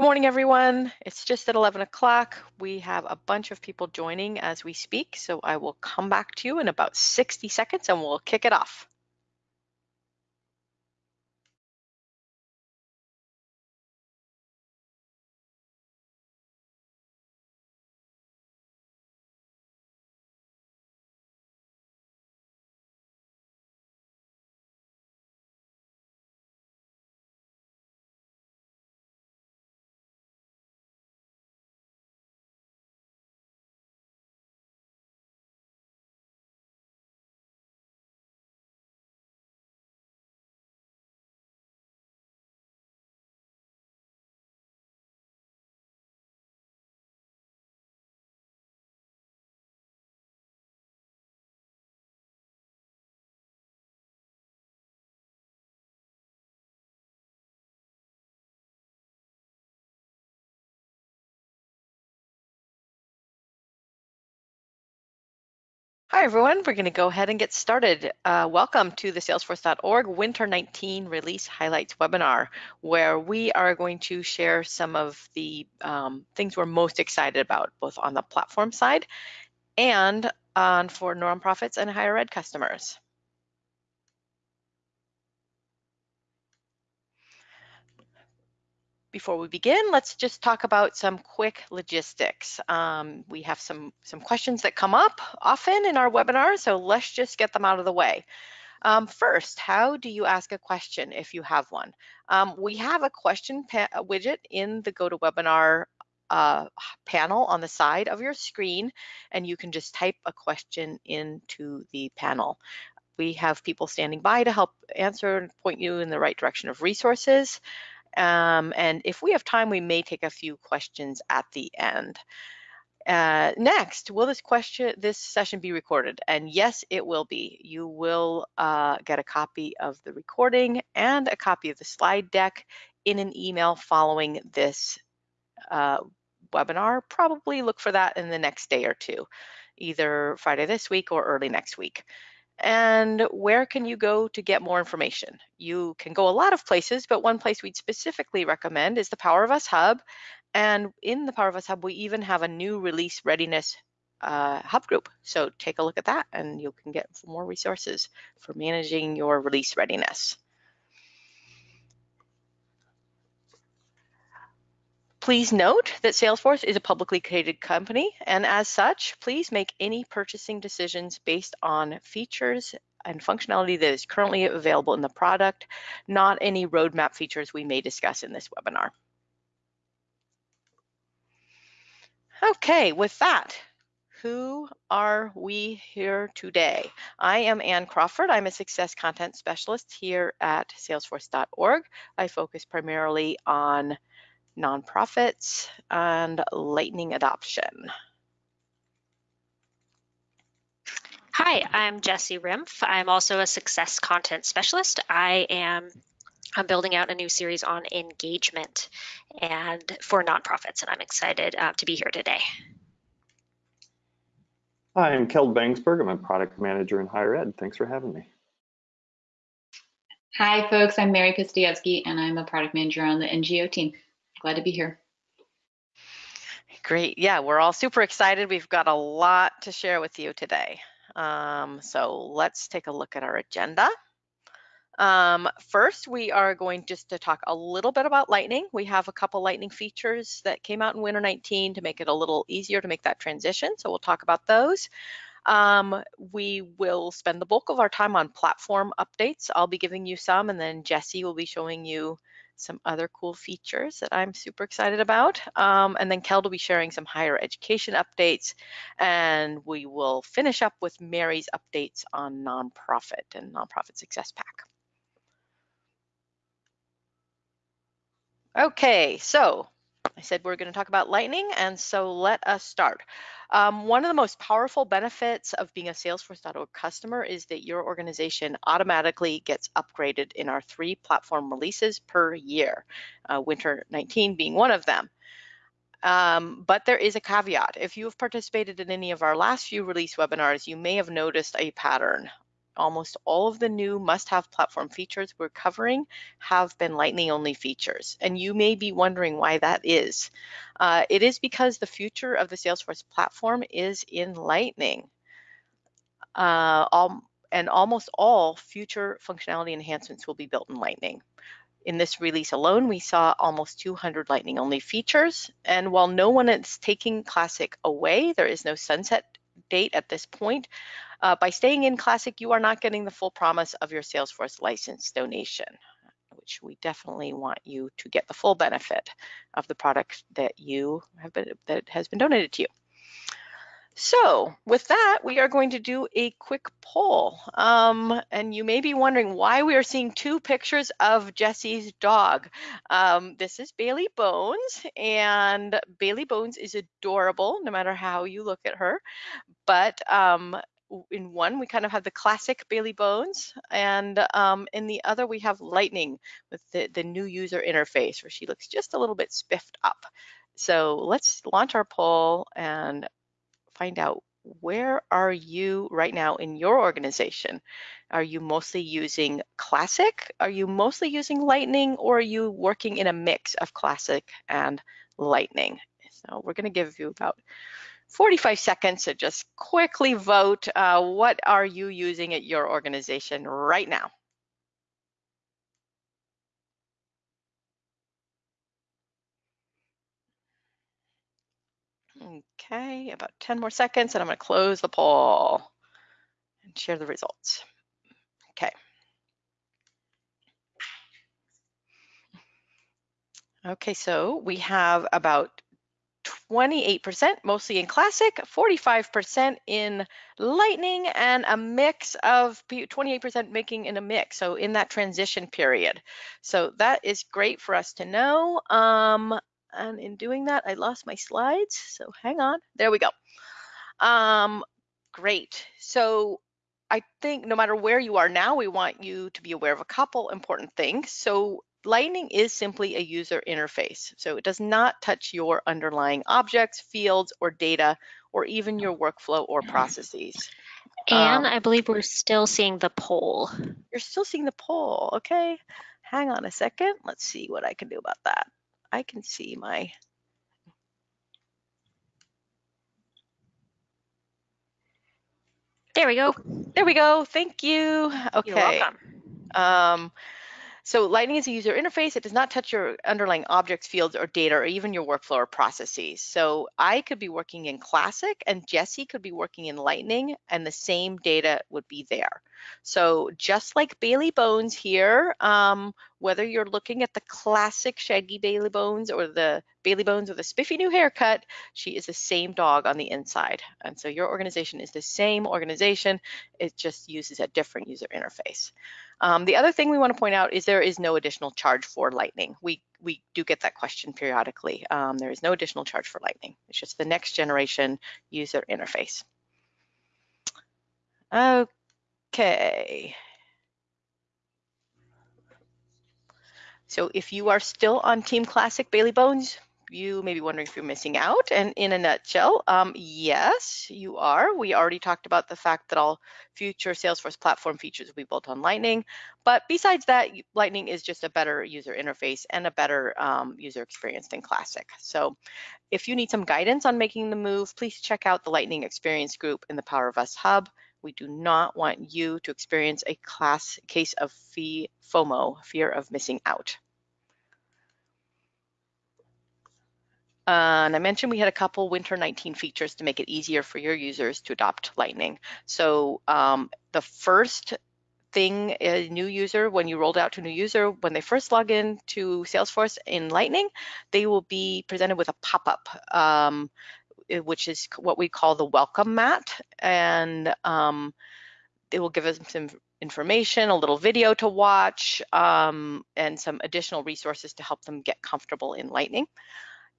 Good morning, everyone. It's just at 11 o'clock. We have a bunch of people joining as we speak, so I will come back to you in about 60 seconds and we'll kick it off. Hi, everyone. We're going to go ahead and get started. Uh, welcome to the Salesforce.org Winter 19 Release Highlights webinar, where we are going to share some of the um, things we're most excited about, both on the platform side and on for nonprofits and higher ed customers. Before we begin, let's just talk about some quick logistics. Um, we have some, some questions that come up often in our webinar, so let's just get them out of the way. Um, first, how do you ask a question if you have one? Um, we have a question widget in the GoToWebinar uh, panel on the side of your screen, and you can just type a question into the panel. We have people standing by to help answer and point you in the right direction of resources. Um, and if we have time, we may take a few questions at the end. Uh, next, will this question, this session be recorded? And yes, it will be. You will uh, get a copy of the recording and a copy of the slide deck in an email following this uh, webinar. Probably look for that in the next day or two, either Friday this week or early next week. And where can you go to get more information? You can go a lot of places, but one place we'd specifically recommend is the Power of Us Hub. And in the Power of Us Hub, we even have a new release readiness uh, hub group. So take a look at that and you can get more resources for managing your release readiness. Please note that Salesforce is a publicly traded company, and as such, please make any purchasing decisions based on features and functionality that is currently available in the product, not any roadmap features we may discuss in this webinar. Okay, with that, who are we here today? I am Ann Crawford. I'm a success content specialist here at salesforce.org. I focus primarily on nonprofits, and lightning adoption. Hi, I'm Jessie Rimpf. I'm also a success content specialist. I am I'm building out a new series on engagement and for nonprofits, and I'm excited uh, to be here today. Hi, I'm Keld Bangsberg. I'm a product manager in higher ed. Thanks for having me. Hi, folks. I'm Mary Pistievsky, and I'm a product manager on the NGO team glad to be here. Great. Yeah, we're all super excited. We've got a lot to share with you today. Um, so let's take a look at our agenda. Um, first, we are going just to talk a little bit about Lightning. We have a couple Lightning features that came out in Winter 19 to make it a little easier to make that transition. So we'll talk about those. Um, we will spend the bulk of our time on platform updates. I'll be giving you some, and then Jesse will be showing you some other cool features that I'm super excited about. Um, and then Keld will be sharing some higher education updates. And we will finish up with Mary's updates on nonprofit and nonprofit success pack. Okay, so I said we're going to talk about Lightning, and so let us start. Um, one of the most powerful benefits of being a Salesforce.org customer is that your organization automatically gets upgraded in our three platform releases per year, uh, Winter 19 being one of them. Um, but there is a caveat. If you have participated in any of our last few release webinars, you may have noticed a pattern almost all of the new must-have platform features we're covering have been Lightning only features. And you may be wondering why that is. Uh, it is because the future of the Salesforce platform is in Lightning. Uh, all, and almost all future functionality enhancements will be built in Lightning. In this release alone, we saw almost 200 Lightning only features. And while no one is taking Classic away, there is no sunset date at this point. Uh, by staying in Classic, you are not getting the full promise of your Salesforce license donation, which we definitely want you to get the full benefit of the product that you have been that has been donated to you. So with that, we are going to do a quick poll. Um, and you may be wondering why we are seeing two pictures of Jesse's dog. Um, this is Bailey Bones, and Bailey Bones is adorable no matter how you look at her. But um, in one, we kind of have the classic Bailey Bones, and um, in the other, we have Lightning with the, the new user interface where she looks just a little bit spiffed up. So let's launch our poll and find out where are you right now in your organization? Are you mostly using Classic? Are you mostly using Lightning or are you working in a mix of Classic and Lightning? So we're gonna give you about 45 seconds to just quickly vote. Uh, what are you using at your organization right now? Okay, about 10 more seconds and I'm gonna close the poll and share the results. Okay. Okay, so we have about 28%, mostly in Classic, 45% in Lightning, and a mix of 28% making in a mix, so in that transition period. So that is great for us to know. Um, and in doing that, I lost my slides. So hang on. There we go. Um, great. So I think no matter where you are now, we want you to be aware of a couple important things. So Lightning is simply a user interface. So it does not touch your underlying objects, fields, or data, or even your workflow or processes. And um, I believe we're still seeing the poll. You're still seeing the poll. Okay. Hang on a second. Let's see what I can do about that. I can see my There we go. There we go. Thank you. Okay. You're welcome. Um, so Lightning is a user interface. It does not touch your underlying objects, fields, or data, or even your workflow or processes. So I could be working in Classic and Jesse could be working in Lightning and the same data would be there. So just like Bailey Bones here, um, whether you're looking at the classic shaggy Bailey Bones or the Bailey Bones with a spiffy new haircut, she is the same dog on the inside. And so your organization is the same organization, it just uses a different user interface. Um, the other thing we want to point out is there is no additional charge for Lightning. We we do get that question periodically. Um, there is no additional charge for Lightning. It's just the next generation user interface. Okay. So if you are still on Team Classic Bailey Bones, you may be wondering if you're missing out. And in a nutshell, um, yes, you are. We already talked about the fact that all future Salesforce platform features will be built on Lightning. But besides that, Lightning is just a better user interface and a better um, user experience than Classic. So if you need some guidance on making the move, please check out the Lightning Experience Group in the Power of Us Hub. We do not want you to experience a class case of fee FOMO, fear of missing out. Uh, and I mentioned we had a couple Winter 19 features to make it easier for your users to adopt Lightning. So um, the first thing a new user, when you rolled out to a new user, when they first log in to Salesforce in Lightning, they will be presented with a pop-up. Um, which is what we call the welcome mat. And um, it will give us some information, a little video to watch, um, and some additional resources to help them get comfortable in Lightning.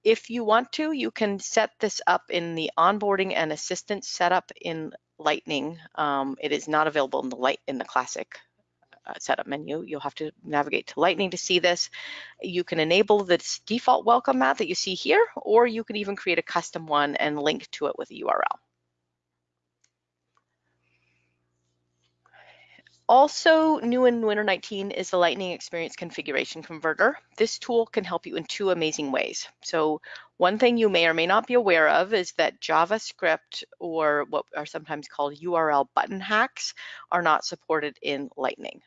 If you want to, you can set this up in the onboarding and assistance setup in Lightning. Um, it is not available in the light in the classic uh, Uh, setup menu. You'll have to navigate to Lightning to see this. You can enable the default welcome mat that you see here, or you can even create a custom one and link to it with a URL. Also new in Winter 19 is the Lightning Experience Configuration Converter. This tool can help you in two amazing ways. So one thing you may or may not be aware of is that JavaScript or what are sometimes called URL button hacks are not supported in Lightning.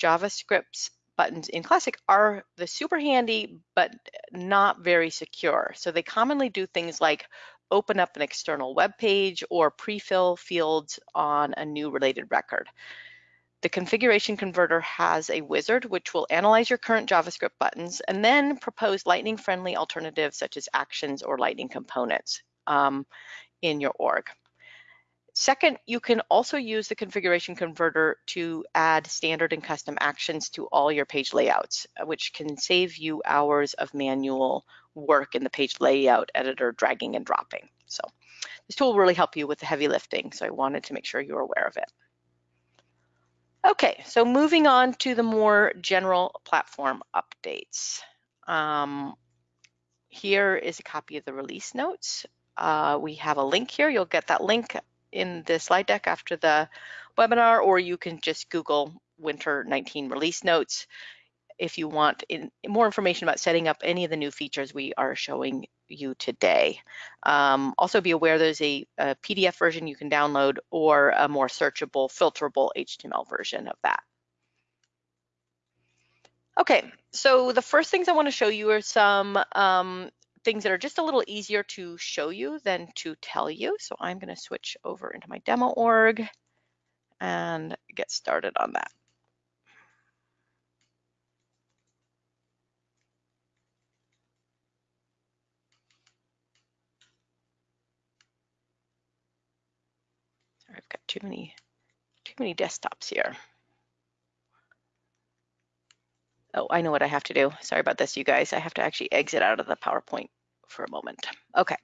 JavaScript's buttons in Classic are the super handy, but not very secure. So they commonly do things like open up an external web page or pre-fill fields on a new related record. The configuration converter has a wizard which will analyze your current JavaScript buttons and then propose lightning friendly alternatives such as actions or lightning components um, in your org. Second, you can also use the configuration converter to add standard and custom actions to all your page layouts, uh, which can save you hours of manual work in the page layout editor, dragging and dropping. So this tool will really help you with the heavy lifting. So I wanted to make sure you're aware of it. Okay, so moving on to the more general platform updates. Um, here is a copy of the release notes. Uh, we have a link here. You'll get that link in the slide deck after the webinar, or you can just Google Winter 19 release notes if you want in, more information about setting up any of the new features we are showing you today. Um, also be aware there's a, a, PDF version you can download or a more searchable, filterable HTML version of that. Okay, so the first things I want to show you are some um, things that are just a little easier to show you than to tell you. So I'm going to switch over into my demo org and get started on that. Sorry, I've got too many, too many desktops here. Oh, I know what I have to do. Sorry about this, you guys. I have to actually exit out of the PowerPoint for a moment. Okay.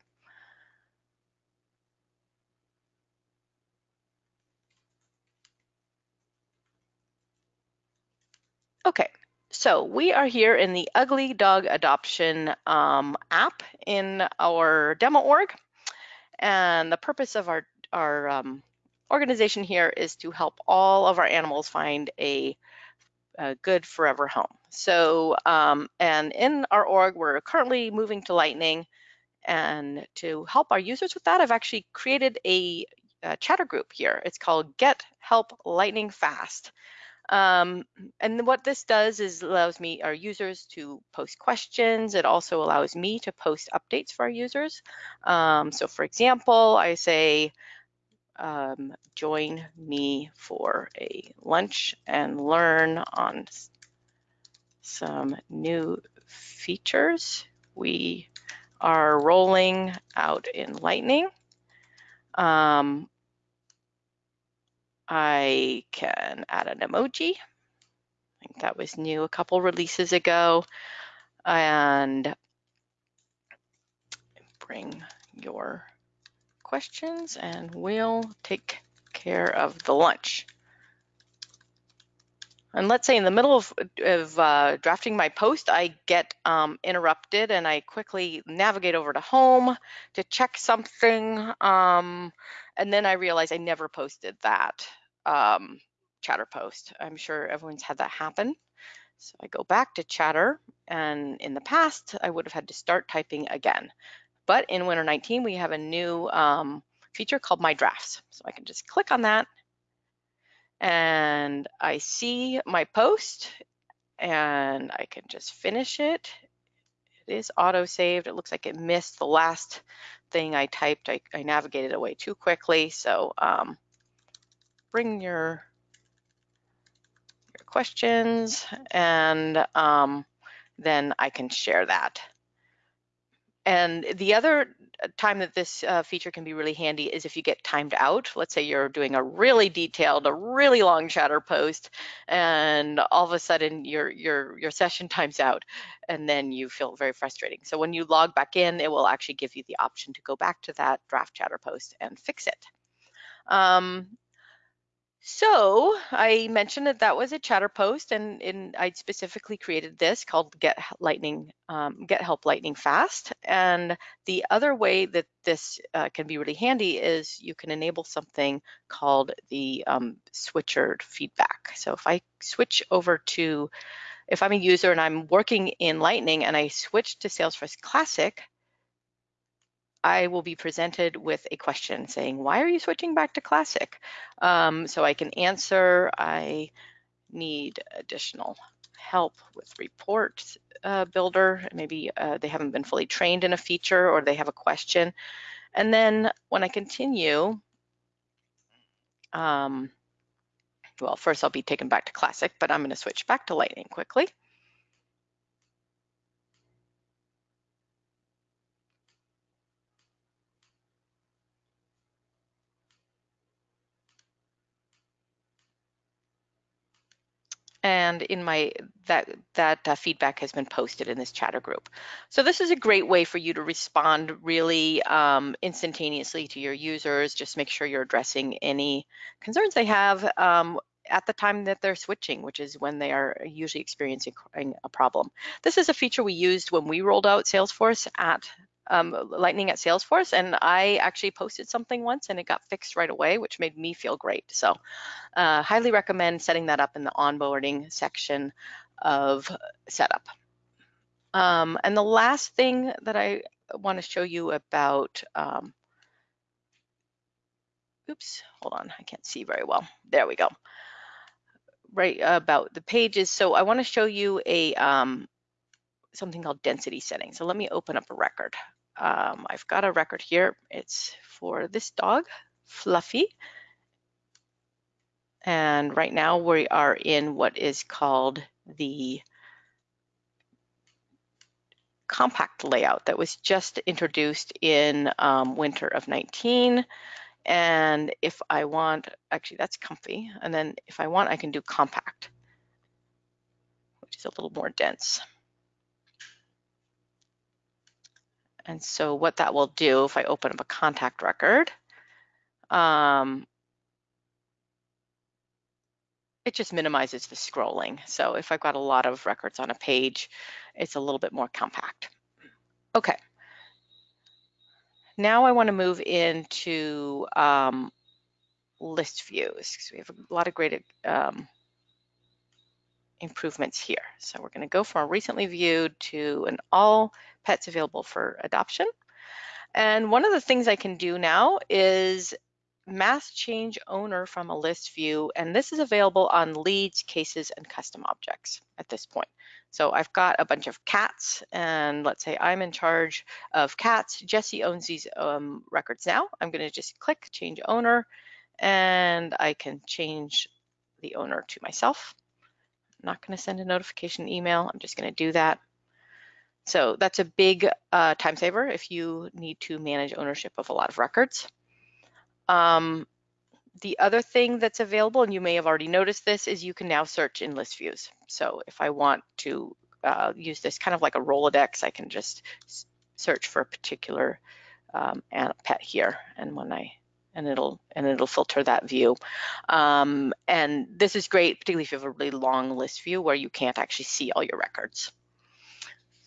Okay, so we are here in the Ugly Dog Adoption um, app in our demo org. And the purpose of our, our um, organization here is to help all of our animals find a, a good forever home. So, um, and in our org, we're currently moving to Lightning. And to help our users with that, I've actually created a, a chatter group here. It's called Get Help Lightning Fast. Um, and what this does is allows me, our users to post questions. It also allows me to post updates for our users. Um, so for example, I say, um, join me for a lunch and learn on some new features we are rolling out in Lightning. Um, I can add an emoji. I think that was new a couple releases ago. And bring your questions and we'll take care of the lunch. And let's say in the middle of, of uh, drafting my post, I get um, interrupted and I quickly navigate over to home to check something. Um, and then I realize I never posted that um, chatter post. I'm sure everyone's had that happen. So I go back to chatter and in the past, I would have had to start typing again. But in Winter 19, we have a new um, feature called My Drafts. So I can just click on that and I see my post and I can just finish it. It is auto saved. It looks like it missed the last thing I typed. I, I navigated away too quickly. So um, bring your, your questions and um, then I can share that. And the other time that this uh, feature can be really handy is if you get timed out. Let's say you're doing a really detailed, a really long chatter post, and all of a sudden your your your session times out, and then you feel very frustrating. So when you log back in, it will actually give you the option to go back to that draft chatter post and fix it. Um, So I mentioned that that was a chatter post and, and I specifically created this called Get Lightning, um, Get Help Lightning Fast. And the other way that this uh, can be really handy is you can enable something called the um, switcher feedback. So if I switch over to, if I'm a user and I'm working in Lightning and I switch to Salesforce Classic, I will be presented with a question saying, why are you switching back to Classic? Um, so I can answer, I need additional help with report uh, builder. Maybe uh, they haven't been fully trained in a feature or they have a question. And then when I continue, um, well, first I'll be taken back to Classic, but I'm gonna switch back to Lightning quickly. And in my that that uh, feedback has been posted in this chatter group. So this is a great way for you to respond really um, instantaneously to your users. Just make sure you're addressing any concerns they have um, at the time that they're switching, which is when they are usually experiencing a problem. This is a feature we used when we rolled out Salesforce at um, Lightning at Salesforce, and I actually posted something once and it got fixed right away, which made me feel great. So uh, highly recommend setting that up in the onboarding section of setup. Um, and the last thing that I want to show you about, um, oops, hold on, I can't see very well. There we go. Right about the pages. So I want to show you a um, something called density setting. So let me open up a record. Um, I've got a record here. It's for this dog, Fluffy. And right now we are in what is called the compact layout that was just introduced in um, winter of 19. And if I want, actually that's comfy. And then if I want, I can do compact, which is a little more dense. And so what that will do, if I open up a contact record, um, it just minimizes the scrolling. So if I've got a lot of records on a page, it's a little bit more compact. Okay. Now I want to move into um, list views because we have a lot of great um, improvements here. So we're going to go from a recently viewed to an all pets available for adoption. And one of the things I can do now is mass change owner from a list view, and this is available on leads, cases, and custom objects at this point. So I've got a bunch of cats, and let's say I'm in charge of cats. Jesse owns these um, records now. I'm gonna just click change owner, and I can change the owner to myself. I'm not gonna send a notification email. I'm just gonna do that. So that's a big uh, time saver if you need to manage ownership of a lot of records. Um, the other thing that's available, and you may have already noticed this, is you can now search in list views. So if I want to uh, use this kind of like a Rolodex, I can just search for a particular um, pet here, and when I and it'll and it'll filter that view. Um, and this is great, particularly if you have a really long list view where you can't actually see all your records.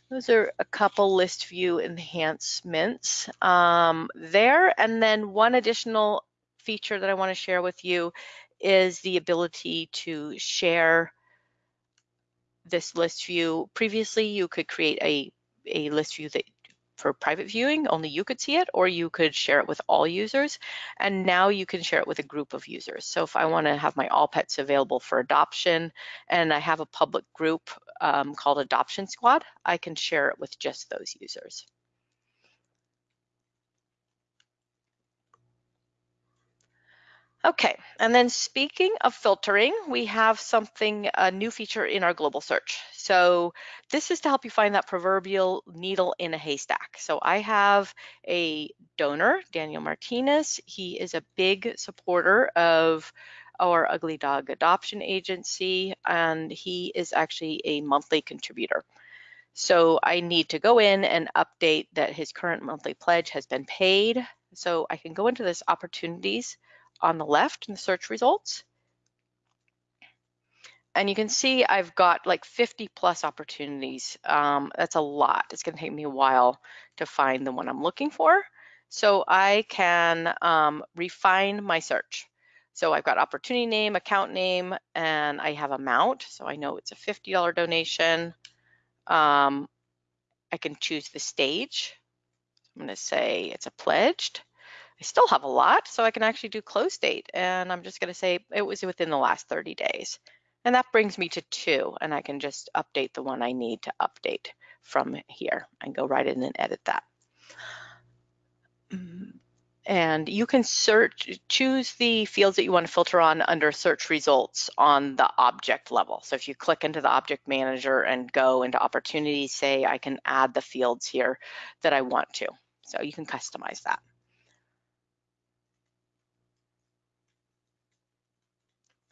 Those are a couple list view enhancements um, there. And then one additional feature that I want to share with you is the ability to share this list view. Previously, you could create a, a list view that for private viewing, only you could see it, or you could share it with all users. And now you can share it with a group of users. So if I want to have my all pets available for adoption and I have a public group um, called Adoption Squad, I can share it with just those users. Okay, and then speaking of filtering, we have something, a new feature in our global search. So this is to help you find that proverbial needle in a haystack. So I have a donor, Daniel Martinez. He is a big supporter of our Ugly Dog Adoption Agency, and he is actually a monthly contributor. So I need to go in and update that his current monthly pledge has been paid. So I can go into this opportunities on the left in the search results, and you can see I've got like 50 plus opportunities. Um, that's a lot. It's going to take me a while to find the one I'm looking for. So I can um, refine my search. So I've got opportunity name, account name, and I have amount. So I know it's a $50 donation. Um, I can choose the stage. I'm going to say it's a pledged. I still have a lot, so I can actually do close date. And I'm just going to say it was within the last 30 days. And that brings me to two, and I can just update the one I need to update from here and go right in and edit that. And you can search, choose the fields that you want to filter on under search results on the object level. So if you click into the object manager and go into opportunities, say I can add the fields here that I want to. So you can customize that.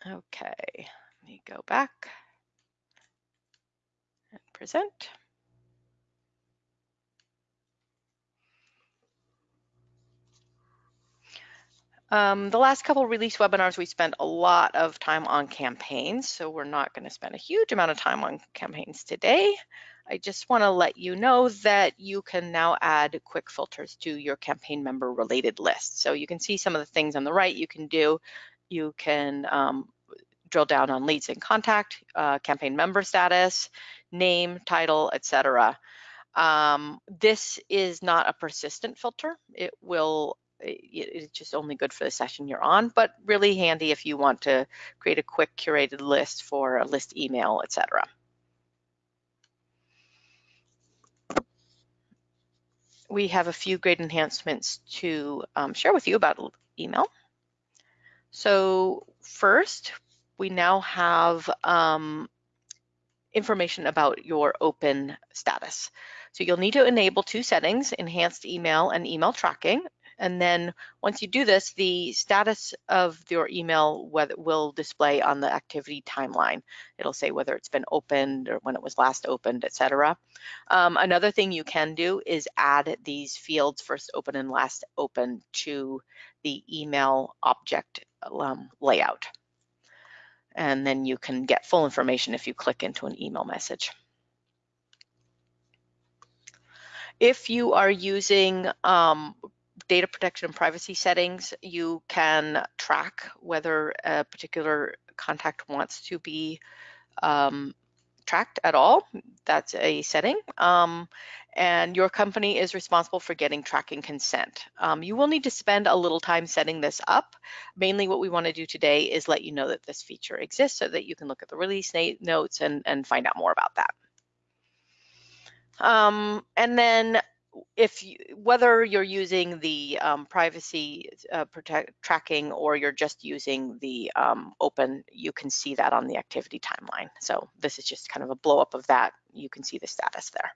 Okay, let me go back and present. Um, the last couple release webinars, we spent a lot of time on campaigns, so we're not going to spend a huge amount of time on campaigns today. I just want to let you know that you can now add quick filters to your campaign member related list. So you can see some of the things on the right you can do. You can um, drill down on leads in contact, uh, campaign member status, name, title, etc. Um, this is not a persistent filter. It will it's just only good for the session you're on, but really handy if you want to create a quick curated list for a list email, etc. We have a few great enhancements to um, share with you about email. So first, we now have um, information about your open status. So you'll need to enable two settings, enhanced email and email tracking. And then once you do this, the status of your email will display on the activity timeline. It'll say whether it's been opened or when it was last opened, etc. Um, another thing you can do is add these fields first open and last open to the email object um, layout. And then you can get full information if you click into an email message. If you are using um, data protection and privacy settings, you can track whether a particular contact wants to be um, tracked at all. That's a setting. Um, and your company is responsible for getting tracking consent. Um, you will need to spend a little time setting this up. Mainly what we want to do today is let you know that this feature exists so that you can look at the release notes and, and find out more about that. Um, and then if you, whether you're using the um, privacy uh, protect, tracking or you're just using the um, open, you can see that on the activity timeline. So this is just kind of a blow up of that. You can see the status there.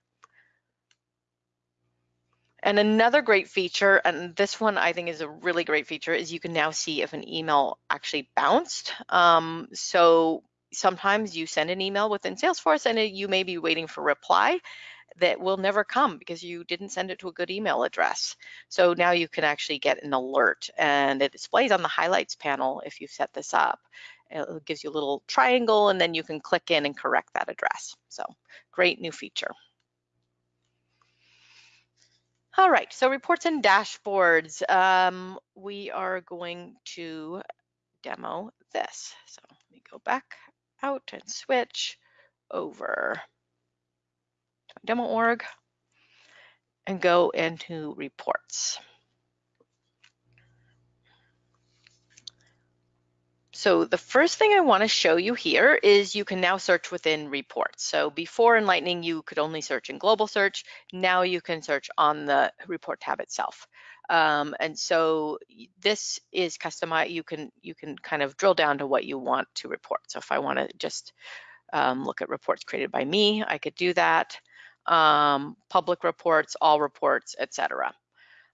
And another great feature, and this one I think is a really great feature, is you can now see if an email actually bounced. Um, so sometimes you send an email within Salesforce and it, you may be waiting for reply that will never come because you didn't send it to a good email address. So now you can actually get an alert and it displays on the highlights panel if you set this up. It gives you a little triangle and then you can click in and correct that address. So great new feature. All right, so reports and dashboards. Um, we are going to demo this. So let me go back out and switch over to demo org and go into reports. So the first thing I want to show you here is you can now search within reports. So before in Lightning, you could only search in global search. Now you can search on the report tab itself. Um, and so this is customized. You can you can kind of drill down to what you want to report. So if I want to just um, look at reports created by me, I could do that um, public reports, all reports, etc.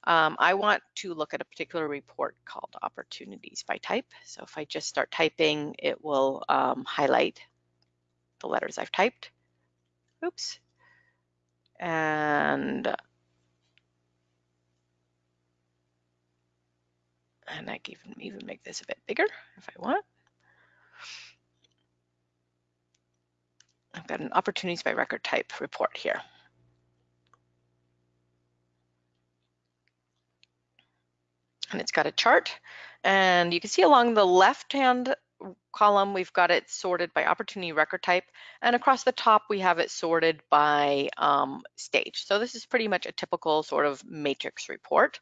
Um, I want to look at a particular report called opportunities by type. So if I just start typing, it will um, highlight the letters I've typed. Oops. And and I can even, even make this a bit bigger if I want. I've got an opportunities by record type report here. And it's got a chart and you can see along the left hand column, we've got it sorted by opportunity record type, and across the top, we have it sorted by um, stage. So this is pretty much a typical sort of matrix report.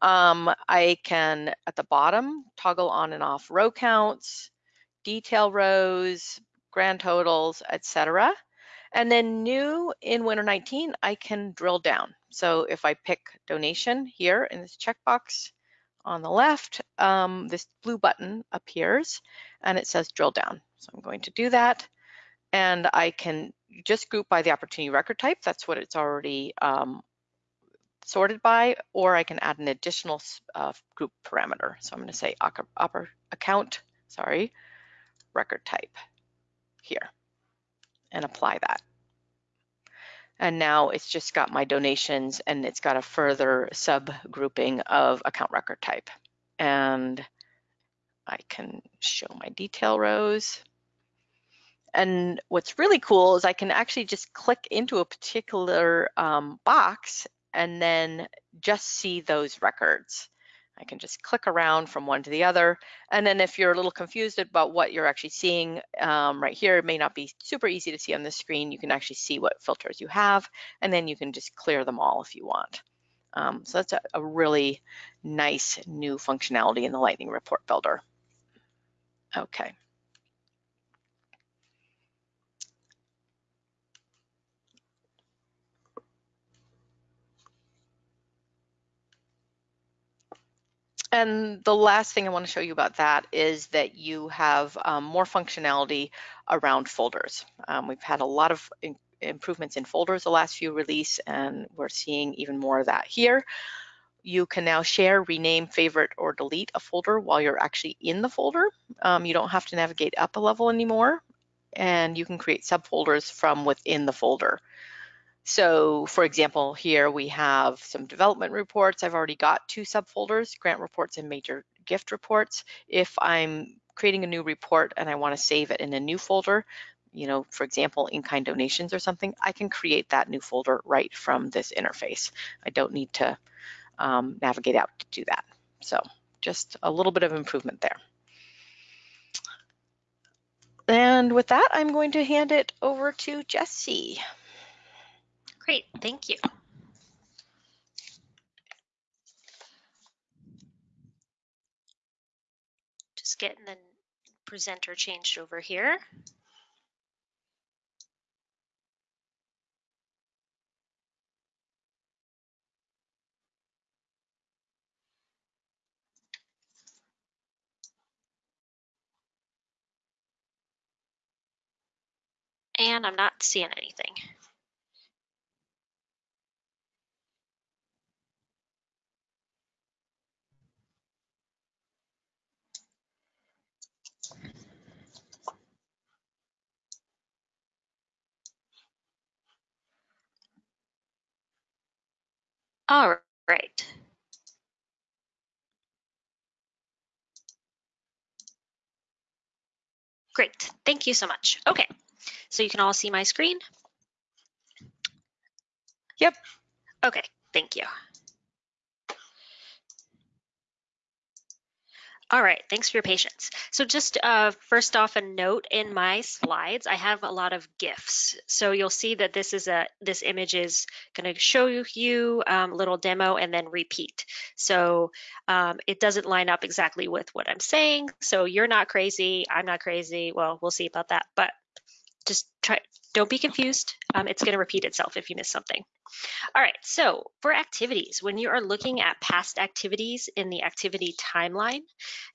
Um, I can, at the bottom, toggle on and off row counts, detail rows, grand totals, etc. And then new in Winter 19, I can drill down. So if I pick donation here in this checkbox, on the left, um, this blue button appears and it says drill down. So I'm going to do that and I can just group by the opportunity record type. That's what it's already um, sorted by, or I can add an additional uh, group parameter. So I'm going to say account, sorry, record type here and apply that. And now it's just got my donations and it's got a further sub grouping of account record type. And I can show my detail rows. And what's really cool is I can actually just click into a particular um, box and then just see those records. I can just click around from one to the other. And then if you're a little confused about what you're actually seeing um, right here, it may not be super easy to see on the screen. You can actually see what filters you have, and then you can just clear them all if you want. Um, so that's a, a really nice new functionality in the Lightning Report Builder. Okay. And the last thing I want to show you about that is that you have um, more functionality around folders. Um, we've had a lot of in improvements in folders the last few release, and we're seeing even more of that here. You can now share, rename, favorite, or delete a folder while you're actually in the folder. Um, you don't have to navigate up a level anymore, and you can create subfolders from within the folder. So for example, here we have some development reports. I've already got two subfolders, grant reports and major gift reports. If I'm creating a new report and I wanna save it in a new folder, you know, for example, in-kind donations or something, I can create that new folder right from this interface. I don't need to um, navigate out to do that. So just a little bit of improvement there. And with that, I'm going to hand it over to Jesse. Great, thank you. Just getting the presenter changed over here. And I'm not seeing anything. All right. Great, thank you so much. Okay, so you can all see my screen? Yep. Okay, thank you. All right, thanks for your patience. So just uh, first off, a note in my slides, I have a lot of GIFs. So you'll see that this is a this image is going to show you um, a little demo and then repeat. So um, it doesn't line up exactly with what I'm saying. So you're not crazy, I'm not crazy. Well, we'll see about that, but just try, don't be confused. Um, it's going to repeat itself if you miss something. All right, so for activities, when you are looking at past activities in the activity timeline,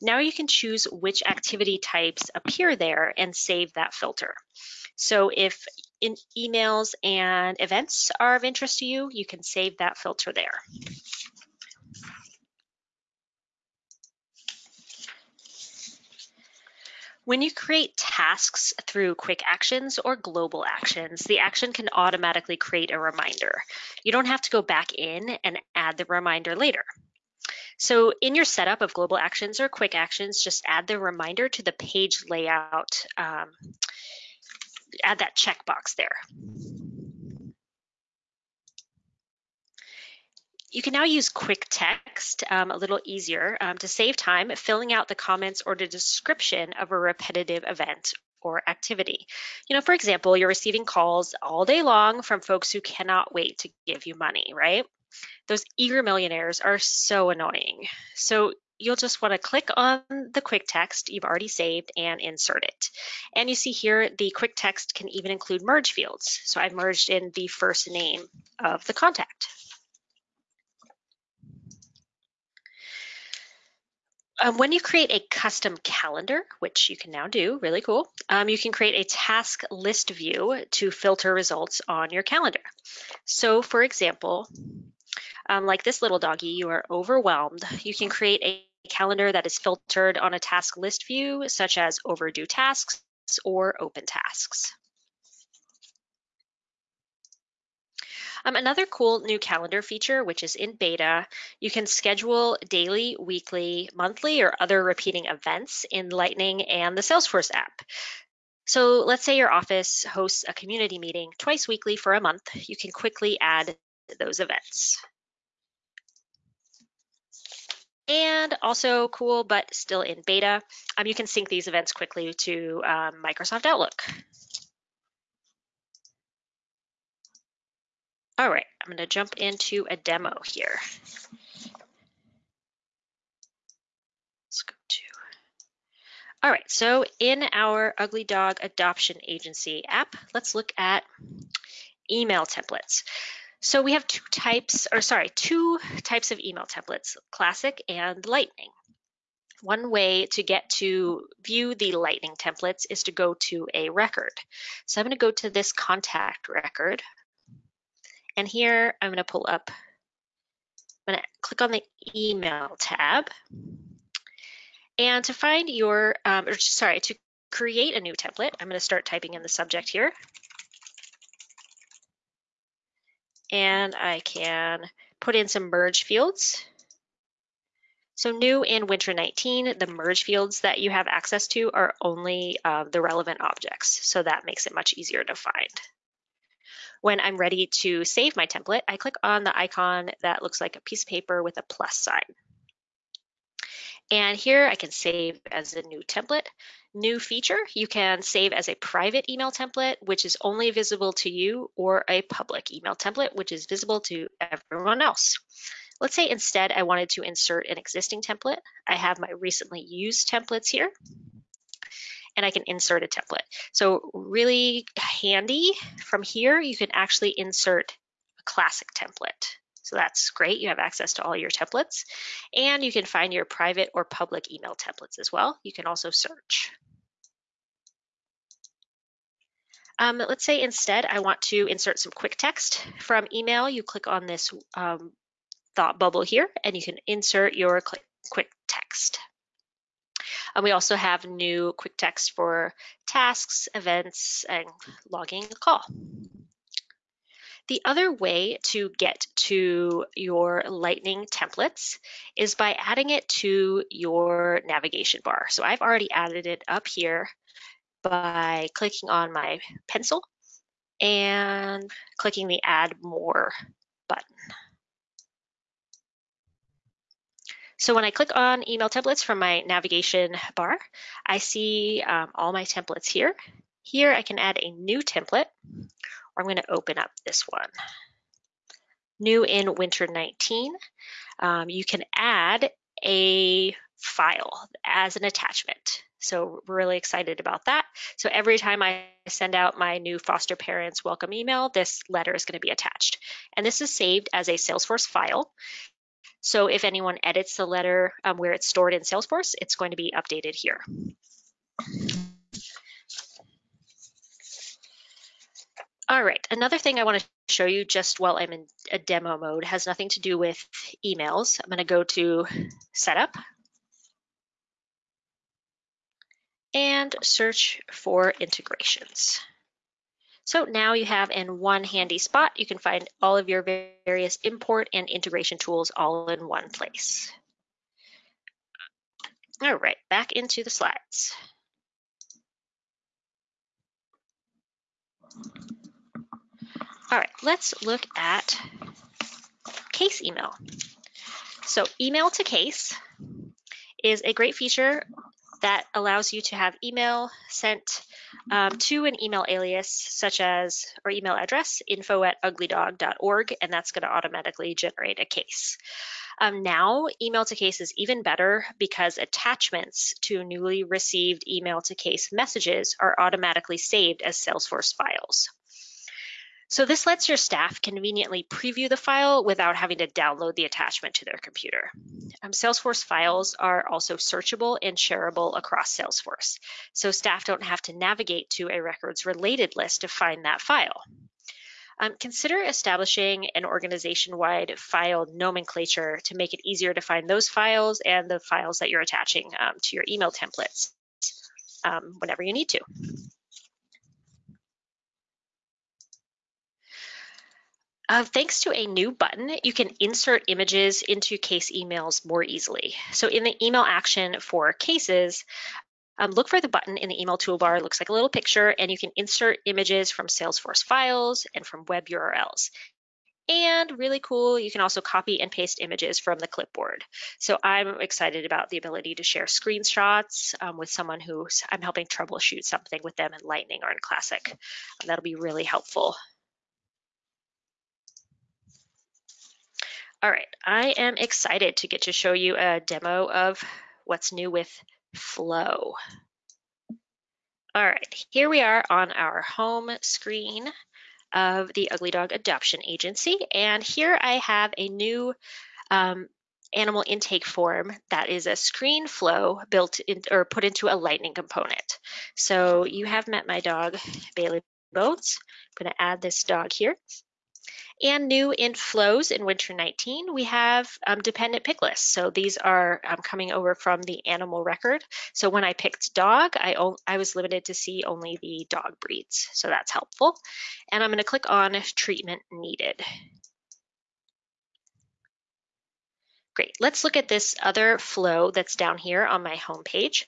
now you can choose which activity types appear there and save that filter. So if in emails and events are of interest to you, you can save that filter there. When you create tasks through quick actions or global actions, the action can automatically create a reminder. You don't have to go back in and add the reminder later. So in your setup of global actions or quick actions, just add the reminder to the page layout um, add that checkbox there. You can now use quick text um, a little easier um, to save time filling out the comments or the description of a repetitive event or activity. You know, for example, you're receiving calls all day long from folks who cannot wait to give you money, right? Those eager millionaires are so annoying. So you'll just want to click on the quick text you've already saved and insert it. And you see here, the quick text can even include merge fields. So I've merged in the first name of the contact. Um, when you create a custom calendar, which you can now do, really cool, um, you can create a task list view to filter results on your calendar. So for example, um, like this little doggy, you are overwhelmed, you can create a calendar that is filtered on a task list view, such as overdue tasks or open tasks. Um, another cool new calendar feature, which is in beta, you can schedule daily, weekly, monthly, or other repeating events in Lightning and the Salesforce app. So let's say your office hosts a community meeting twice weekly for a month. You can quickly add those events. And also cool, but still in beta, um, you can sync these events quickly to um, Microsoft Outlook. All right, I'm going to jump into a demo here. Let's go to. All right, so in our Ugly Dog Adoption Agency app, let's look at email templates. So we have two types, or sorry, two types of email templates, Classic and Lightning. One way to get to view the Lightning templates is to go to a record. So I'm going to go to this contact record and here I'm going to pull up, I'm going to click on the email tab. And to find your, um, or sorry, to create a new template, I'm going to start typing in the subject here. And I can put in some merge fields. So new in Winter 19, the merge fields that you have access to are only uh, the relevant objects. So that makes it much easier to find. When I'm ready to save my template, I click on the icon that looks like a piece of paper with a plus sign. And here I can save as a new template. New feature, you can save as a private email template, which is only visible to you, or a public email template, which is visible to everyone else. Let's say instead I wanted to insert an existing template. I have my recently used templates here and I can insert a template. So really handy from here, you can actually insert a classic template. So that's great. You have access to all your templates and you can find your private or public email templates as well. You can also search. Um, let's say instead I want to insert some quick text from email. You click on this um, thought bubble here and you can insert your quick text. And we also have new quick text for tasks, events, and logging a call. The other way to get to your Lightning templates is by adding it to your navigation bar. So I've already added it up here by clicking on my pencil and clicking the add more button. So when I click on email templates from my navigation bar, I see um, all my templates here. Here I can add a new template, or I'm going to open up this one. New in Winter 19, um, you can add a file as an attachment. So we're really excited about that. So every time I send out my new foster parents welcome email, this letter is going to be attached. And this is saved as a Salesforce file. So if anyone edits the letter um, where it's stored in Salesforce, it's going to be updated here. All right, another thing I want to show you just while I'm in a demo mode has nothing to do with emails. I'm going to go to setup and search for integrations. So now you have in one handy spot, you can find all of your various import and integration tools all in one place. All right, back into the slides. All right, let's look at case email. So email to case is a great feature that allows you to have email sent um, to an email alias such as or email address info at uglydog.org and that's going to automatically generate a case. Um, now email to case is even better because attachments to newly received email to case messages are automatically saved as Salesforce files. So this lets your staff conveniently preview the file without having to download the attachment to their computer. Um, Salesforce files are also searchable and shareable across Salesforce, so staff don't have to navigate to a records related list to find that file. Um, consider establishing an organization-wide file nomenclature to make it easier to find those files and the files that you're attaching um, to your email templates um, whenever you need to. Uh, thanks to a new button, you can insert images into case emails more easily. So in the email action for cases, um, look for the button in the email toolbar. It looks like a little picture, and you can insert images from Salesforce files and from web URLs. And really cool, you can also copy and paste images from the clipboard. So I'm excited about the ability to share screenshots um, with someone who I'm helping troubleshoot something with them in Lightning or in Classic. that'll be really helpful. All right, I am excited to get to show you a demo of what's new with Flow. All right, here we are on our home screen of the Ugly Dog Adoption Agency. And here I have a new um, animal intake form that is a screen flow built in or put into a lightning component. So you have met my dog, Bailey Bones. I'm gonna add this dog here. And new in flows in winter 19, we have um, dependent pick lists. So these are um, coming over from the animal record. So when I picked dog, I, I was limited to see only the dog breeds. So that's helpful. And I'm gonna click on treatment needed. Great, let's look at this other flow that's down here on my home page.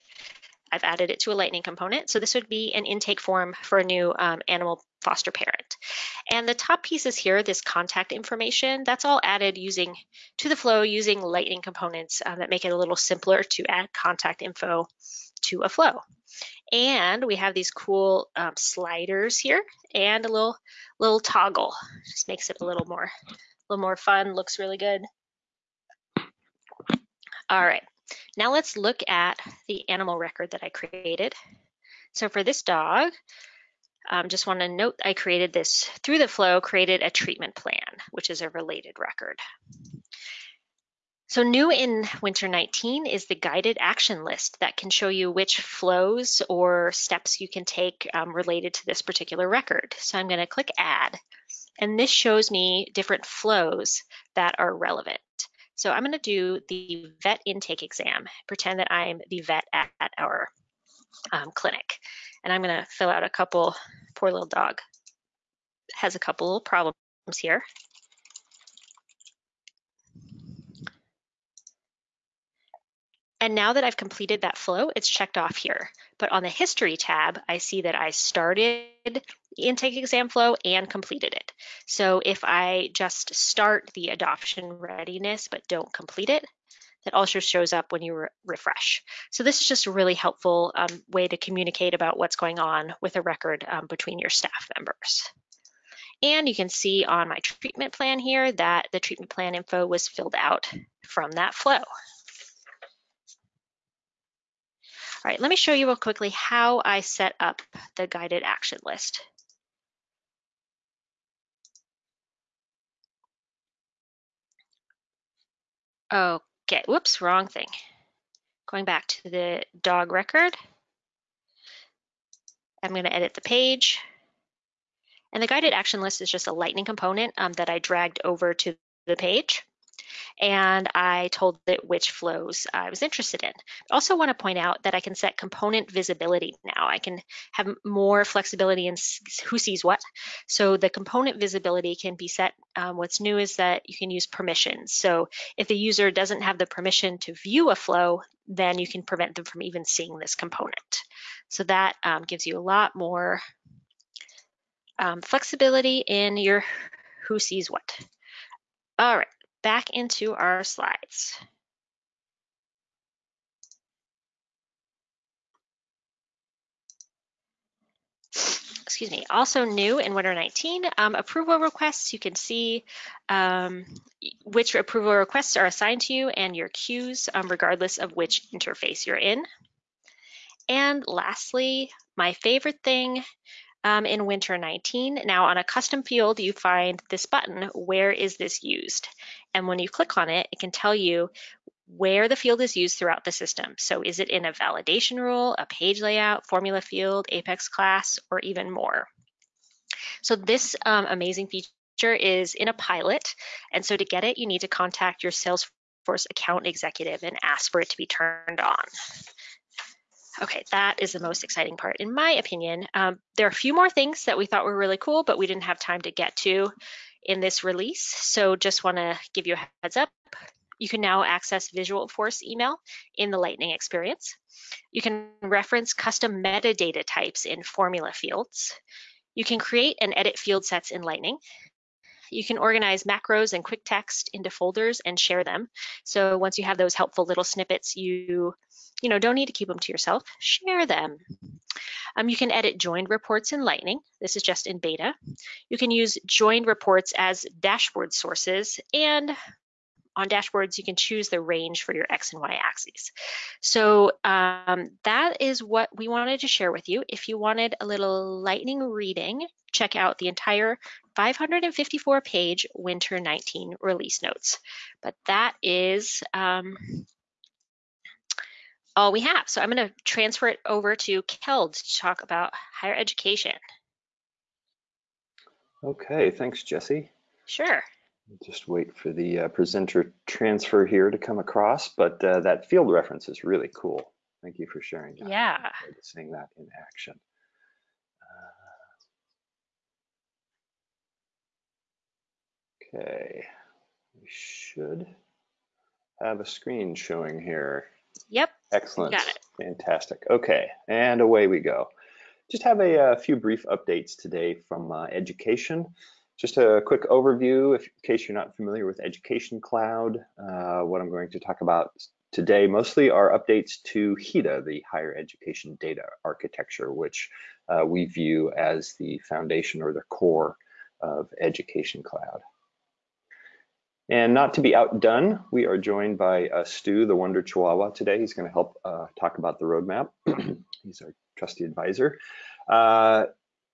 I've added it to a Lightning component. So this would be an intake form for a new um, animal foster parent. And the top pieces here, this contact information, that's all added using to the flow using Lightning components um, that make it a little simpler to add contact info to a flow. And we have these cool um, sliders here and a little little toggle. Just makes it a little more a little more fun. Looks really good. All right. Now let's look at the animal record that I created. So for this dog, um, just want to note I created this through the flow, created a treatment plan, which is a related record. So new in Winter 19 is the guided action list that can show you which flows or steps you can take um, related to this particular record. So I'm going to click add, and this shows me different flows that are relevant. So I'm going to do the vet intake exam, pretend that I'm the vet at, at our um, clinic. And I'm going to fill out a couple, poor little dog has a couple little problems here. And now that I've completed that flow, it's checked off here. But on the history tab, I see that I started the intake exam flow and completed it. So if I just start the adoption readiness but don't complete it, that also shows up when you re refresh. So this is just a really helpful um, way to communicate about what's going on with a record um, between your staff members. And you can see on my treatment plan here that the treatment plan info was filled out from that flow. All right, let me show you real quickly how I set up the guided action list. Okay, whoops, wrong thing. Going back to the dog record. I'm going to edit the page. And the guided action list is just a lightning component um, that I dragged over to the page and I told it which flows I was interested in. I also want to point out that I can set component visibility now. I can have more flexibility in who sees what. So the component visibility can be set. Um, what's new is that you can use permissions. So if the user doesn't have the permission to view a flow, then you can prevent them from even seeing this component. So that um, gives you a lot more um, flexibility in your who sees what. All right, back into our slides. excuse me, also new in Winter 19, um, approval requests. You can see um, which approval requests are assigned to you and your queues, um, regardless of which interface you're in. And lastly, my favorite thing um, in Winter 19, now on a custom field, you find this button, where is this used? And when you click on it, it can tell you where the field is used throughout the system. So is it in a validation rule, a page layout, formula field, Apex class, or even more? So this um, amazing feature is in a pilot. And so to get it, you need to contact your Salesforce account executive and ask for it to be turned on. Okay, that is the most exciting part in my opinion. Um, there are a few more things that we thought were really cool, but we didn't have time to get to in this release. So just wanna give you a heads up. You can now access Visualforce email in the Lightning experience. You can reference custom metadata types in formula fields. You can create and edit field sets in Lightning. You can organize macros and quick text into folders and share them. So once you have those helpful little snippets, you, you know, don't need to keep them to yourself, share them. Um, you can edit joined reports in Lightning. This is just in beta. You can use joined reports as dashboard sources and on dashboards, you can choose the range for your X and Y axes. So um, that is what we wanted to share with you. If you wanted a little lightning reading, check out the entire 554 page winter 19 release notes. But that is um, all we have. So I'm going to transfer it over to Keld to talk about higher education. Okay, thanks, Jesse. Sure. Just wait for the uh, presenter transfer here to come across, but uh, that field reference is really cool. Thank you for sharing that. Yeah. Seeing that in action. Uh, okay, we should have a screen showing here. Yep. Excellent. Got it. Fantastic. Okay, and away we go. Just have a, a uh, few brief updates today from uh, education. Just a quick overview, if, in case you're not familiar with Education Cloud, uh, what I'm going to talk about today mostly are updates to HEDA, the Higher Education Data Architecture, which uh, we view as the foundation or the core of Education Cloud. And not to be outdone, we are joined by uh, Stu, the Wonder Chihuahua today. He's going to help uh, talk about the roadmap. He's our trusty advisor. Uh,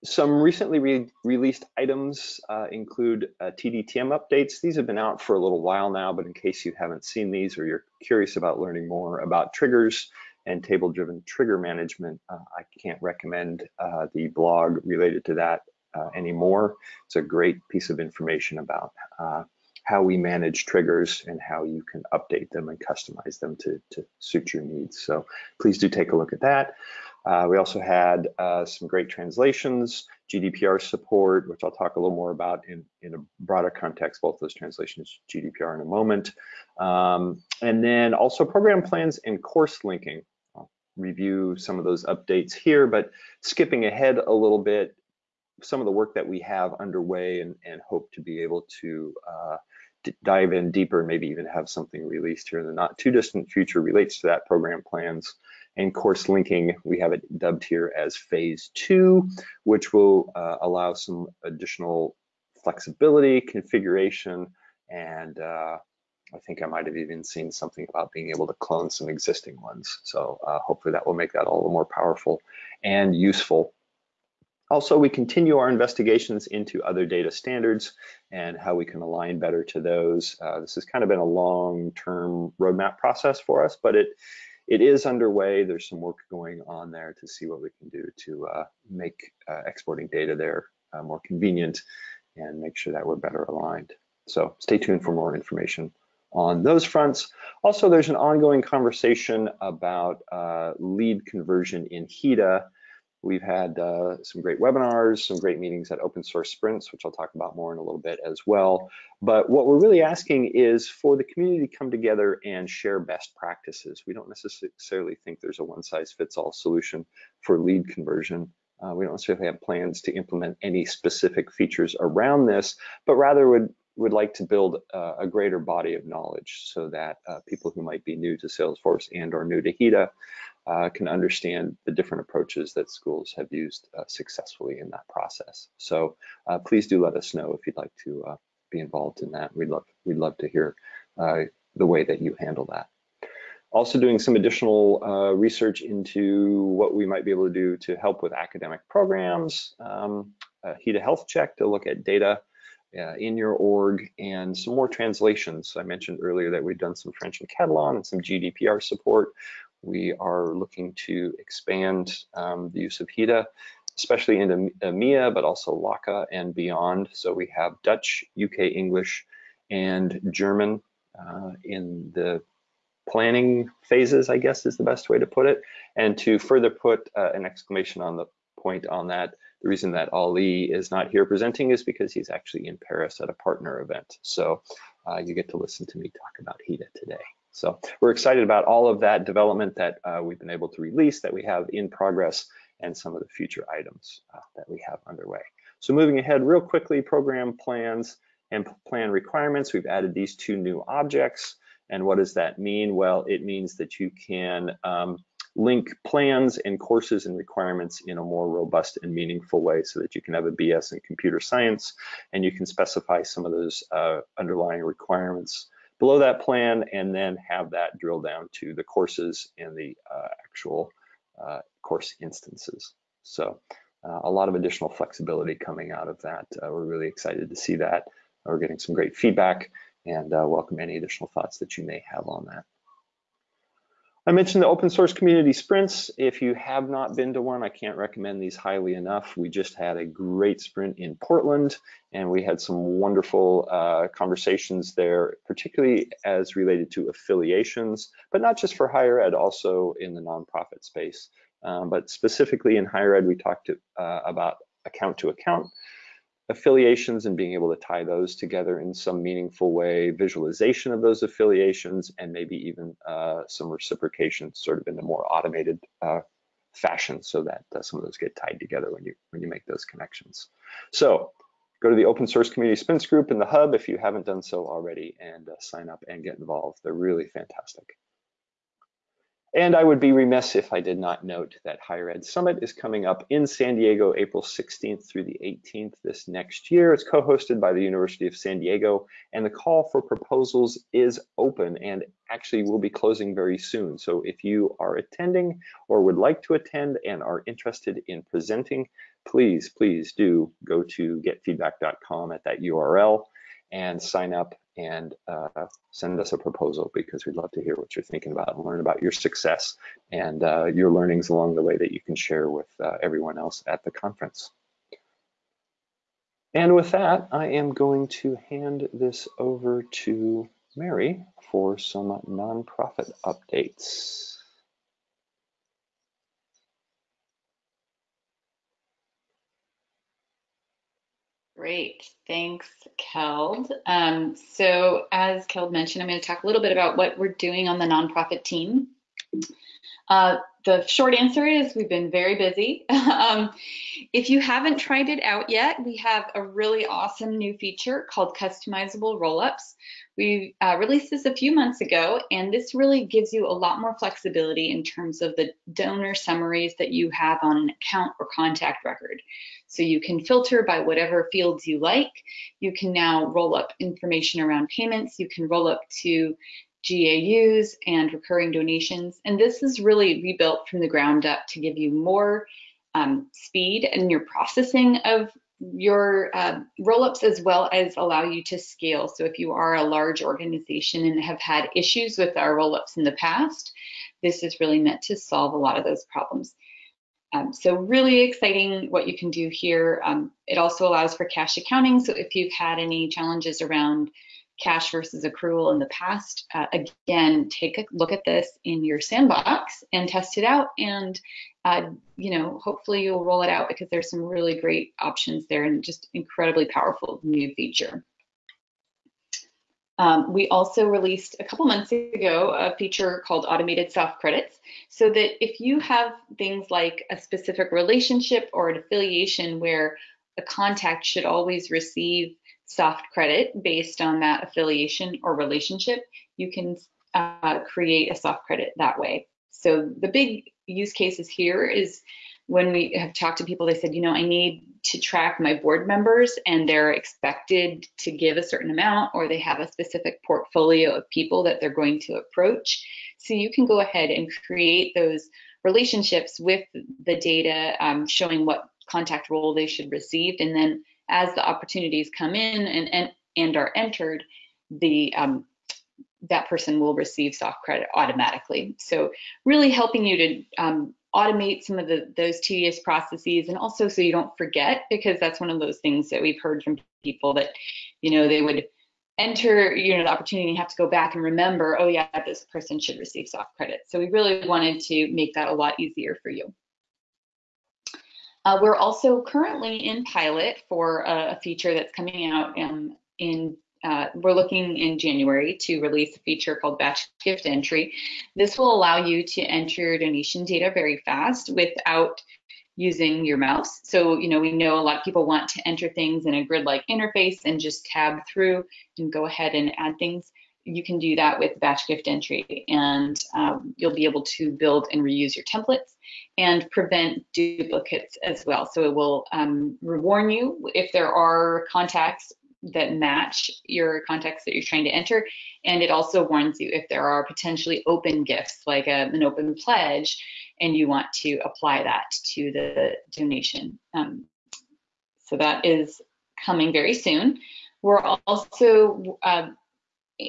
some recently re released items uh, include uh, TDTM updates. These have been out for a little while now, but in case you haven't seen these or you're curious about learning more about triggers and table-driven trigger management, uh, I can't recommend uh, the blog related to that uh, anymore. It's a great piece of information about uh, how we manage triggers and how you can update them and customize them to, to suit your needs. So please do take a look at that. Uh, we also had uh, some great translations, GDPR support, which I'll talk a little more about in, in a broader context, both those translations, GDPR in a moment. Um, and then also program plans and course linking. I'll review some of those updates here, but skipping ahead a little bit, some of the work that we have underway and, and hope to be able to uh, dive in deeper, maybe even have something released here in the not too distant future relates to that program plans and course linking, we have it dubbed here as phase two, which will uh, allow some additional flexibility, configuration, and uh, I think I might have even seen something about being able to clone some existing ones. So uh, hopefully that will make that all the more powerful and useful. Also, we continue our investigations into other data standards and how we can align better to those. Uh, this has kind of been a long-term roadmap process for us, but it it is underway. There's some work going on there to see what we can do to uh, make uh, exporting data there uh, more convenient and make sure that we're better aligned. So stay tuned for more information on those fronts. Also, there's an ongoing conversation about uh, lead conversion in HEDA We've had uh, some great webinars, some great meetings at open source sprints, which I'll talk about more in a little bit as well. But what we're really asking is for the community to come together and share best practices. We don't necessarily think there's a one size fits all solution for lead conversion. Uh, we don't necessarily have plans to implement any specific features around this, but rather would would like to build uh, a greater body of knowledge so that uh, people who might be new to Salesforce and or new to HEDA uh, can understand the different approaches that schools have used uh, successfully in that process. So uh, please do let us know if you'd like to uh, be involved in that. We'd love, we'd love to hear the way that you handle that. Also doing some additional uh, research into what we might be able to do to help with academic programs, um, a HEDA health check to look at data uh, in your org, and some more translations. I mentioned earlier that we've done some French and Catalan and some GDPR support. We are looking to expand um, the use of HEDA, especially into EMEA, but also LACA and beyond. So we have Dutch, UK English, and German uh, in the planning phases, I guess is the best way to put it. And to further put uh, an exclamation on the point on that, the reason that Ali is not here presenting is because he's actually in Paris at a partner event. So uh, you get to listen to me talk about HEDA today. So we're excited about all of that development that uh, we've been able to release that we have in progress and some of the future items uh, that we have underway. So moving ahead real quickly, program plans and plan requirements. We've added these two new objects. And what does that mean? Well, it means that you can um, link plans and courses and requirements in a more robust and meaningful way so that you can have a BS in computer science and you can specify some of those uh, underlying requirements below that plan and then have that drill down to the courses and the uh, actual uh, course instances. So uh, a lot of additional flexibility coming out of that. Uh, we're really excited to see that. We're getting some great feedback and uh, welcome any additional thoughts that you may have on that. I mentioned the open source community sprints. If you have not been to one, I can't recommend these highly enough. We just had a great sprint in Portland and we had some wonderful uh, conversations there, particularly as related to affiliations, but not just for higher ed, also in the nonprofit space. Um, but specifically in higher ed, we talked to, uh, about account to account affiliations and being able to tie those together in some meaningful way, visualization of those affiliations, and maybe even uh, some reciprocation sort of in a more automated uh, fashion so that uh, some of those get tied together when you when you make those connections. So go to the open source community sprints group in the hub if you haven't done so already and uh, sign up and get involved. They're really fantastic. And I would be remiss if I did not note that Higher Ed Summit is coming up in San Diego, April 16th through the 18th this next year. It's co-hosted by the University of San Diego, and the call for proposals is open and actually will be closing very soon. So if you are attending or would like to attend and are interested in presenting, please, please do go to getfeedback.com at that URL and sign up and uh, send us a proposal because we'd love to hear what you're thinking about and learn about your success and uh, your learnings along the way that you can share with uh, everyone else at the conference. And with that, I am going to hand this over to Mary for some nonprofit updates. Great, thanks, Keld. Um, so as Keld mentioned, I'm going to talk a little bit about what we're doing on the nonprofit team. Uh, the short answer is we've been very busy. um, if you haven't tried it out yet, we have a really awesome new feature called customizable rollups. We uh, released this a few months ago, and this really gives you a lot more flexibility in terms of the donor summaries that you have on an account or contact record. So you can filter by whatever fields you like. You can now roll up information around payments. You can roll up to GAUs and recurring donations. And this is really rebuilt from the ground up to give you more um, speed in your processing of your uh, roll-ups as well as allow you to scale. So if you are a large organization and have had issues with our roll-ups in the past, this is really meant to solve a lot of those problems. Um, so really exciting what you can do here. Um, it also allows for cash accounting. So if you've had any challenges around cash versus accrual in the past, uh, again, take a look at this in your sandbox and test it out. And, uh, you know, hopefully you'll roll it out because there's some really great options there and just incredibly powerful new feature. Um, we also released a couple months ago a feature called automated soft credits so that if you have things like a specific relationship or an affiliation where a contact should always receive soft credit based on that affiliation or relationship, you can uh, create a soft credit that way. So the big use cases here is when we have talked to people, they said, you know, I need to track my board members and they're expected to give a certain amount or they have a specific portfolio of people that they're going to approach. So you can go ahead and create those relationships with the data um, showing what contact role they should receive. And then as the opportunities come in and, and, and are entered, the um, that person will receive soft credit automatically. So really helping you to um, automate some of the those tedious processes and also so you don't forget because that's one of those things that we've heard from people that you know they would enter you know the opportunity and have to go back and remember oh yeah this person should receive soft credit so we really wanted to make that a lot easier for you uh, we're also currently in pilot for a, feature that's coming out um, in uh, we're looking in January to release a feature called batch gift entry. This will allow you to enter your donation data very fast without using your mouse. So, you know, we know a lot of people want to enter things in a grid-like interface and just tab through and go ahead and add things. You can do that with batch gift entry and um, you'll be able to build and reuse your templates and prevent duplicates as well. So it will um, warn you if there are contacts that match your context that you're trying to enter. And it also warns you if there are potentially open gifts, like a, an open pledge, and you want to apply that to the donation. Um, so that is coming very soon. We're also uh,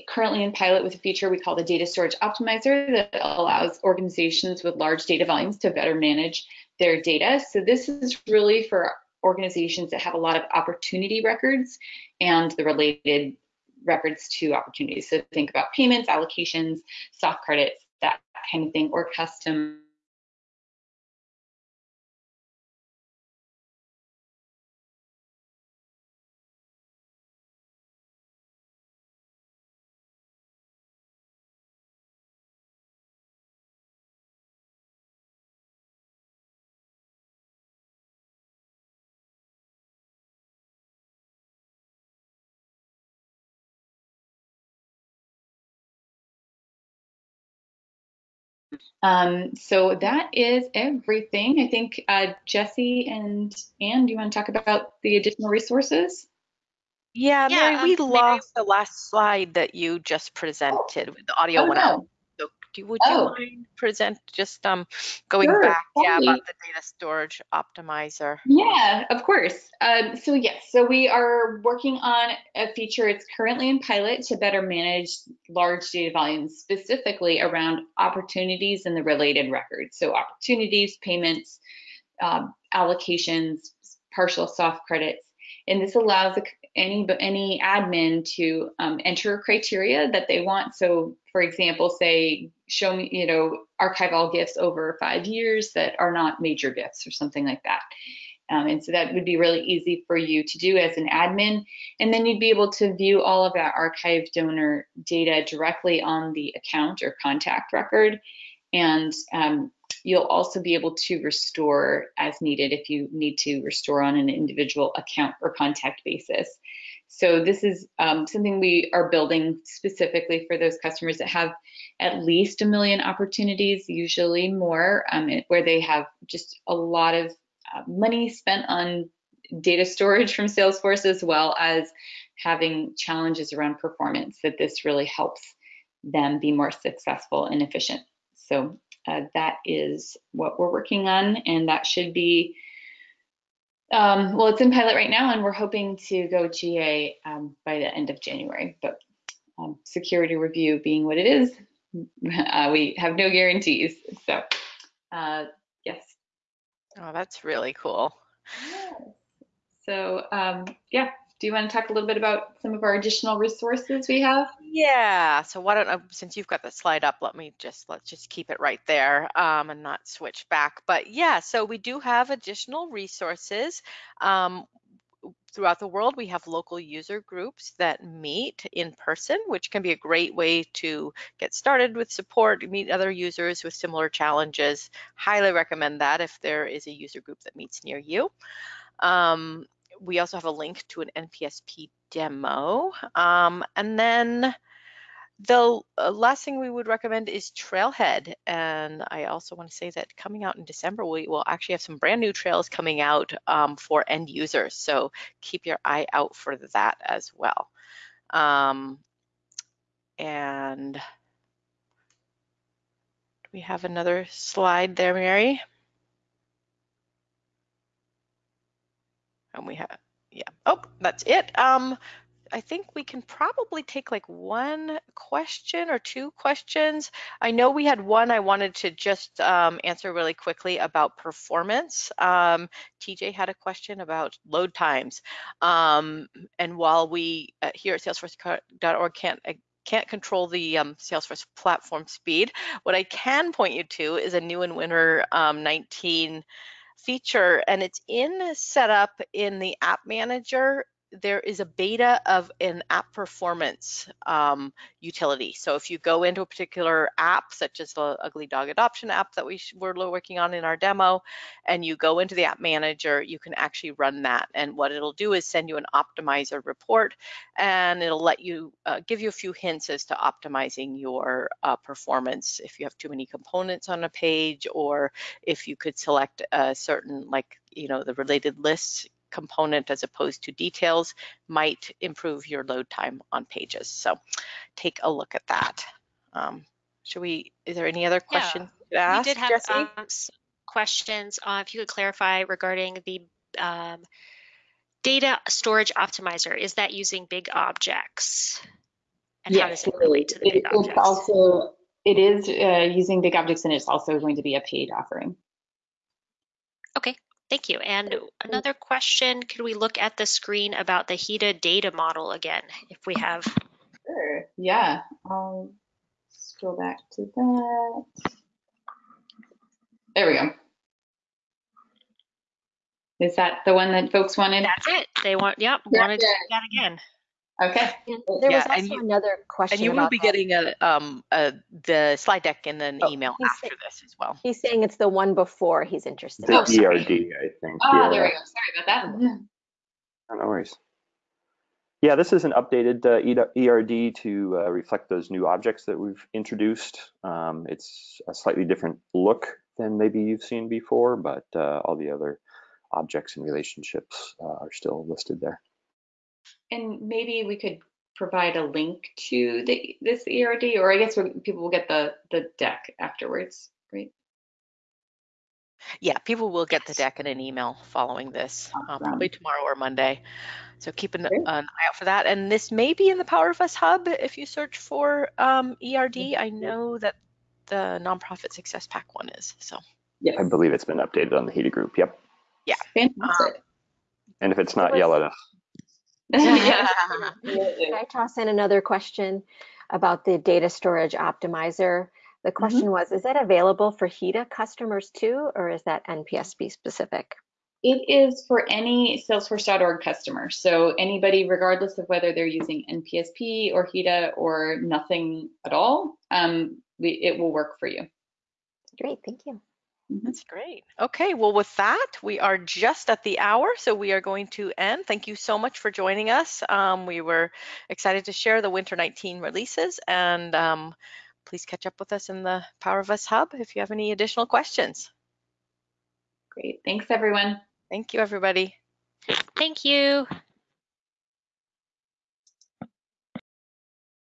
currently in pilot with a feature we call the Data Storage Optimizer that allows organizations with large data volumes to better manage their data. So this is really for organizations that have a lot of opportunity records and the related records to opportunities. So think about payments, allocations, soft credits, that kind of thing, or custom Um, so that is everything. I think uh, Jesse and Anne, do you want to talk about the additional resources? Yeah, Yeah, Mary, um, we maybe- lost the last slide that you just presented with the audio Oh, went out. no. So do, would you Oh. mind present, just um, going Sure, back, yeah, about the data storage optimizer? Yeah, of course. Um, so yes, so we are working on a feature. It's currently in pilot to better manage large data volumes, specifically around opportunities and the related records. So opportunities, payments, um, allocations, partial soft credits, and this allows the- any any admin to um, enter criteria that they want. So, for example, say show me, you know, archive all gifts over five years that are not major gifts or something like that. Um, and so that would be really easy for you to do as an admin. And then you'd be able to view all of that archived donor data directly on the account or contact record. And um, you'll also be able to restore as needed if you need to restore on an individual account or contact basis. So this is um, something we are building specifically for those customers that have at least a million opportunities, usually more, um, where they have just a lot of uh, money spent on data storage from Salesforce as well as having challenges around performance that this really helps them be more successful and efficient. So uh, that is what we're working on and that should be, um, well, it's in pilot right now and we're hoping to go GA um, by the end of January, but um, security review being what it is, uh, we have no guarantees. So uh, yes. Oh, that's really cool. So um, yeah, do you want to talk a little bit about some of our additional resources we have? Yeah, so why don't, uh, since you've got the slide up, let me just, let's just keep it right there um, and not switch back. But yeah, so we do have additional resources. Um, throughout the world, we have local user groups that meet in person, which can be a great way to get started with support, meet other users with similar challenges. Highly recommend that if there is a user group that meets near you. Um, we also have a link to an NPSP demo. Um, and then the uh, last thing we would recommend is Trailhead. And I also want to say that coming out in December, we will actually have some brand new trails coming out um, for end users. So keep your eye out for that as well. Um, and do we have another slide there, Mary? And we have, yeah, oh, that's it. Um, I think we can probably take like one question or two questions. I know we had one I wanted to just um, answer really quickly about performance. Um, TJ had a question about load times. Um, and while we uh, here at salesforce.org can't uh, can't control the um, Salesforce platform speed, what I can point you to is a new and winter um, 19 feature and it's in setup in the app manager there is a beta of an app performance um, utility. So if you go into a particular app, such as the Ugly Dog Adoption app that we were working on in our demo, and you go into the app manager, you can actually run that. And what it'll do is send you an optimizer report, and it'll let you uh, give you a few hints as to optimizing your uh, performance if you have too many components on a page, or if you could select a certain, like, you know, the related lists component as opposed to details might improve your load time on pages. So take a look at that. Um, should we, is there any other questions yeah, ask, We did have Jesse? um, questions. Uh, if you could clarify regarding the um, data storage optimizer, is that using big objects? And how does yes, it relate to the it, big it's objects? also it is uh, using big objects, and it's also going to be a paid offering. Okay, thank you. And another question, could we look at the screen about the HEDA data model again, if we have? Sure. Yeah. I'll scroll back to that. There we go. Is that the one that folks wanted? That's it. They want, yep, Yeah, wanted to yeah. do that again. Okay. And there Yeah, was and also you- another question And you will be that. getting a, um, a, the slide deck in an Oh, email he's after this as well. He's saying it's the one before he's interested. The Oh, sorry. ERD, I think. Ah, yeah. there we go. Sorry about that. Oh, No worries. Yeah, this is an updated uh, ERD to uh, reflect those new objects that we've introduced. Um, it's a slightly different look than maybe you've seen before, but uh, all the other objects and relationships uh, are still listed there. And maybe we could provide a link to the this ERD, or I guess people will get the the deck afterwards, right? Yeah, people will get the deck in an email following this, uh, probably tomorrow or Monday. So keep an, an eye out for that. And this may be in the Power of Us Hub if you search for um, ERD. I know that the nonprofit success pack one is. So yeah, I believe it's been updated on the HEDA group. Yep. Yeah. Fantastic. And if it's not, yellow at us. Yeah, Can. I toss in another question about the data storage optimizer? The question was, is that available for HEDA customers too, or is that NPSP specific? It is for any Salesforce.org customer. So anybody, regardless of whether they're using NPSP or HEDA or nothing at all, um, we, it will work for you. Great, thank you. That's great. Okay, well, with that, we are just at the hour, so we are going to end. Thank you so much for joining us. Um, we were excited to share the Winter 19 releases, and um, please catch up with us in the Power of Us Hub if you have any additional questions. Great. Thanks, everyone. Thank you, everybody. Thank you.